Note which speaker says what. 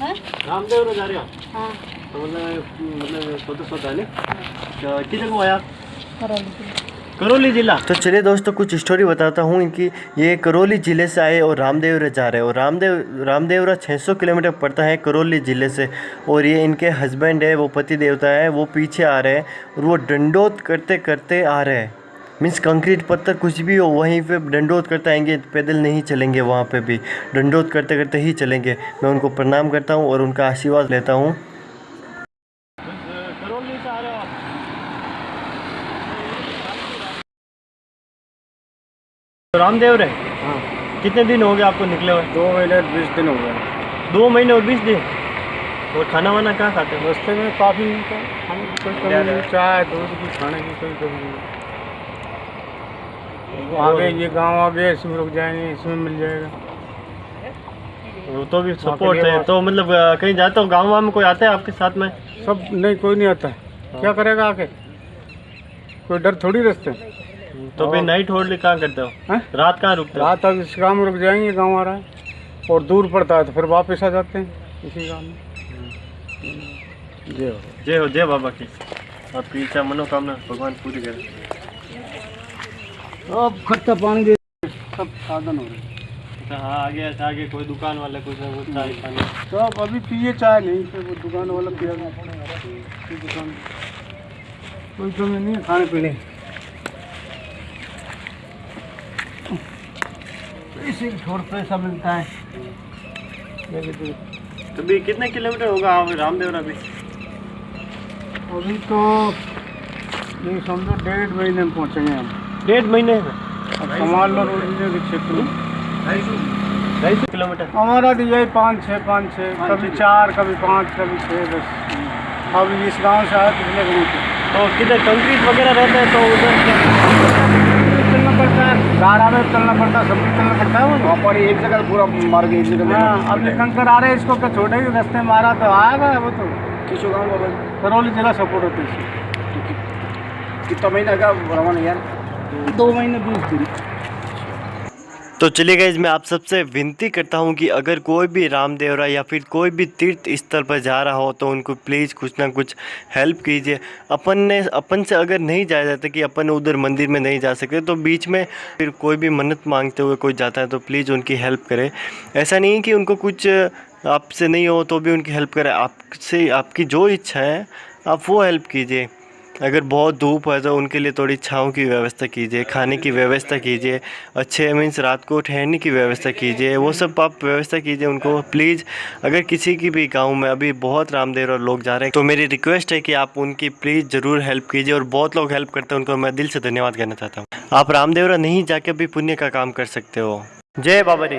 Speaker 1: हाँ?
Speaker 2: रामदेव जा रहे हो?
Speaker 1: हाँ।
Speaker 2: तो मतलब मतलब तो किधर को आया?
Speaker 1: करौली
Speaker 2: करौली जिला। तो चलिए दोस्तों कुछ स्टोरी बताता हूँ इनकी ये करौली ज़िले से आए और रामदेवरा जा रहे हैं। और रामदेव रामदेवरा 600 किलोमीटर पड़ता है करौली ज़िले से। और ये इनके हस्बैंड है वो पति देवता है वो पीछे आ रहे हैं और वो डंडोत करते करते आ रहे हैं। मीन्स कंक्रीट पत्थर कुछ भी हो वहीं पे डंडोत करते आएँगे पैदल नहीं चलेंगे वहाँ पे भी। डंडोत करते करते ही चलेंगे। मैं उनको प्रणाम करता हूँ और उनका आशीर्वाद लेता हूँ। रहे रामदेव रे
Speaker 3: हाँ।
Speaker 2: कितने दिन हो गए आपको निकले हुए?
Speaker 3: दो महीने और बीस दिन हो गए।
Speaker 2: दो महीने और बीस दिन? और खाना वाना कहाँ खाते हो?
Speaker 3: रास्ते में काफ़ी चाय दूध की खाने की कोई कमी नहीं। आगे ये गाँव आगे इसमें रुक जाएँगे इसमें मिल जाएगा।
Speaker 2: वो तो भी सपोर्ट है तो मतलब कहीं जाते हो गाँव वाँव में कोई आता है आपके साथ में?
Speaker 3: सब नहीं कोई नहीं आता है। क्या करेगा आके? कोई डर थोड़ी रास्ते।
Speaker 2: तो फिर नाइट होल्ड कहाँ करते हो?
Speaker 3: हैं?
Speaker 2: रात कहाँ रुकते हो?
Speaker 3: रात अब इस गाँव में रुक जाएँगे गाँव आ रहा है। और दूर पड़ता है तो फिर वापस आ जाते हैं इसी गाँव में। जी हो।
Speaker 2: जय हो जय बाबा की। आपकी इच्छा मनोकामना भगवान पूरी करे।
Speaker 3: अब खट्टा पानी दे। सब साधन हो रहे
Speaker 2: अच्छा हाँ आगे अच्छा आगे कोई दुकान वाला कुछ ना कुछ चाय पानी।
Speaker 3: तो अभी पिए चाय नहीं फिर वो दुकान वाला पिया। कोई दुकान कोई कमी नहीं है खाने पीने। इसी छोड़ पैसा मिलता है।
Speaker 2: तो भी कितने किलोमीटर होगा आप रामदेवरा भी
Speaker 3: अभी तो ये समझो डेढ़ महीने में पहुँचेंगे हम।
Speaker 2: डेढ़ महीने
Speaker 3: कमाल
Speaker 2: ढाई सौ किलोमीटर।
Speaker 3: हमारा तो यही पाँच छः पाँच छः कभी चार कभी पाँच कभी छः बस। अब इस गाँव से आए पिछले गाँव से।
Speaker 2: तो किधर कंक्रीट वगैरह रहता है तो उधर
Speaker 3: चलना पड़ता है। गाड़ा में चलना पड़ता है सब कुछ चलना पड़ता है।
Speaker 4: वहाँ पर एक जगह पूरा मार के एक जगह
Speaker 3: हाँ अब ये कंकर आ रहे हैं इसको छोटे रास्ते में मारा तो आएगा वो तो।
Speaker 4: किसो गाँव
Speaker 3: करौली जिला सपोर्ट होती है
Speaker 4: कितना महीना का रवाना यार?
Speaker 3: दो महीने बीस दिन
Speaker 2: तो चलिए गाइज़ मैं आप सबसे विनती करता हूँ कि अगर कोई भी रामदेवरा या फिर कोई भी तीर्थ स्थल पर जा रहा हो तो उनको प्लीज़ कुछ ना कुछ हेल्प कीजिए। अपन ने, अपन से अगर नहीं जाया जाता कि अपन उधर मंदिर में नहीं जा सकते तो बीच में फिर कोई भी मन्नत मांगते हुए कोई जाता है तो प्लीज़ उनकी हेल्प करें। ऐसा नहीं कि उनको कुछ आपसे नहीं हो तो भी उनकी हेल्प करें। आपसे, आपकी जो इच्छा है, आप वो हेल्प कीजिए। अगर बहुत धूप है तो उनके लिए थोड़ी छाँव की व्यवस्था कीजिए, खाने की व्यवस्था कीजिए, अच्छे मीन्स रात को ठहरने की व्यवस्था कीजिए, वो सब आप व्यवस्था कीजिए उनको। प्लीज़ अगर किसी की भी गाँव में अभी बहुत रामदेव और लोग जा रहे हैं तो मेरी रिक्वेस्ट है कि आप उनकी प्लीज़ ज़रूर हेल्प कीजिए और बहुत लोग हेल्प करते हैं उनको। मैं दिल से धन्यवाद कहना चाहता हूँ। आप रामदेवरा नहीं जाके भी पुण्य का काम कर सकते हो। जय बाबा रे